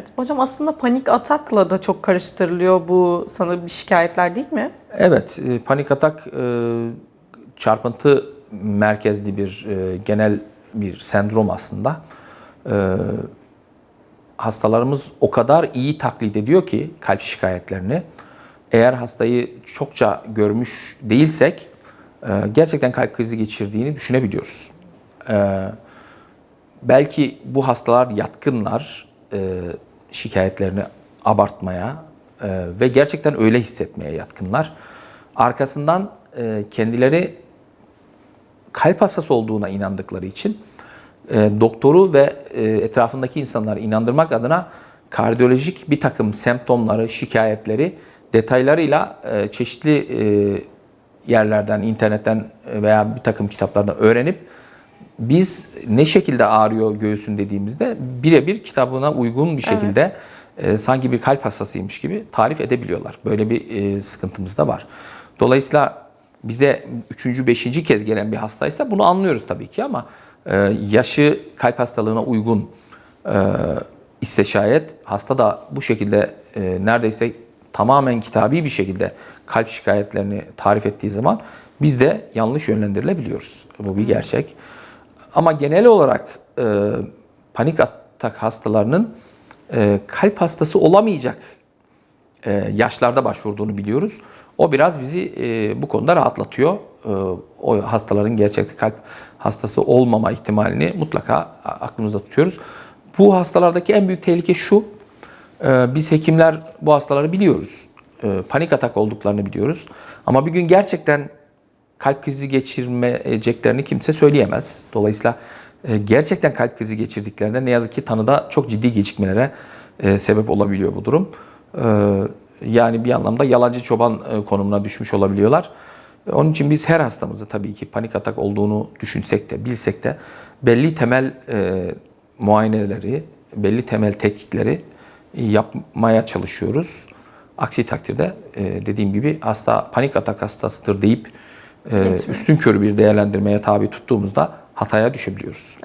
Evet. Hocam aslında panik atakla da çok karıştırılıyor bu sana bir şikayetler değil mi? Evet, e, panik atak e, çarpıntı merkezli bir e, genel bir sendrom aslında. Hastalarımız o kadar iyi taklit ediyor ki kalp şikayetlerini. Eğer hastayı çokça görmüş değilsek gerçekten kalp krizi geçirdiğini düşünebiliyoruz. Belki bu hastalar yatkınlar şikayetlerini abartmaya e, ve gerçekten öyle hissetmeye yatkınlar. Arkasından e, kendileri kalp hastası olduğuna inandıkları için e, doktoru ve e, etrafındaki insanları inandırmak adına kardiyolojik bir takım semptomları, şikayetleri detaylarıyla e, çeşitli e, yerlerden, internetten veya bir takım kitaplardan öğrenip biz ne şekilde ağrıyor göğsün dediğimizde birebir kitabına uygun bir şekilde e, sanki bir kalp hastasıymış gibi tarif edebiliyorlar. Böyle bir e, sıkıntımız da var. Dolayısıyla bize üçüncü, beşinci kez gelen bir hastaysa bunu anlıyoruz tabii ki ama e, yaşı kalp hastalığına uygun e, ise şayet hasta da bu şekilde e, neredeyse tamamen kitabi bir şekilde kalp şikayetlerini tarif ettiği zaman biz de yanlış yönlendirilebiliyoruz. Bu bir gerçek. Ama genel olarak e, panik atak hastalarının e, kalp hastası olamayacak e, yaşlarda başvurduğunu biliyoruz. O biraz bizi e, bu konuda rahatlatıyor. E, o hastaların gerçekte kalp hastası olmama ihtimalini mutlaka aklımızda tutuyoruz. Bu hastalardaki en büyük tehlike şu. e, biz hekimler bu hastaları biliyoruz. E, panik atak olduklarını biliyoruz. Ama bir gün gerçekten kalp krizi geçirmeyeceklerini kimse söyleyemez. Dolayısıyla e, gerçekten kalp krizi geçirdiklerinde ne yazık ki tanıda çok ciddi gecikmelere e, sebep olabiliyor bu durum. E, Yani bir anlamda yalancı çoban konumuna düşmüş olabiliyorlar. Onun için biz her hastamızı tabii ki panik atak olduğunu düşünsek de bilsek de belli temel muayeneleri, belli temel tetkikleri yapmaya çalışıyoruz. Aksi takdirde dediğim gibi hasta panik atak hastasıdır deyip e, Geçmiyor. üstün körü bir değerlendirmeye tabi tuttuğumuzda hataya düşebiliyoruz.